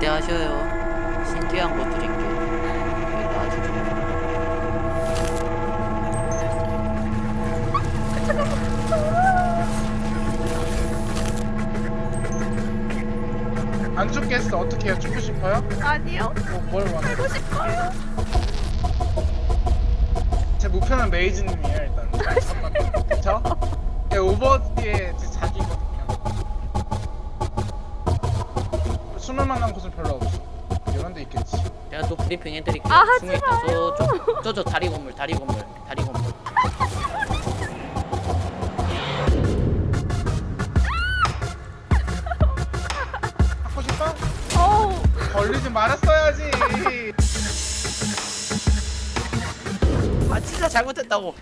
기대하셔요. 신기한 거 드릴게. 이거 아주 좋아. 안 죽겠어 어떻게 해요 죽고 싶어요? 아니요. 뭐, 뭘 원해? 하고 싶어요. 제 목표는 메이즈님이에요 일단 그쵸? 네, 오버워치의 제자 숨을 만한 곳은 별로 없어 이런 데 있겠지 제가 또 브리핑 해드릴게요. 아, 하지 숨어 있다. 저쪽, 저쪽 다리 건물, 다리 건물, 다리 건물. 하고 싶어? 어우. 걸리지 말았어야지 아 진짜 잘못했다고.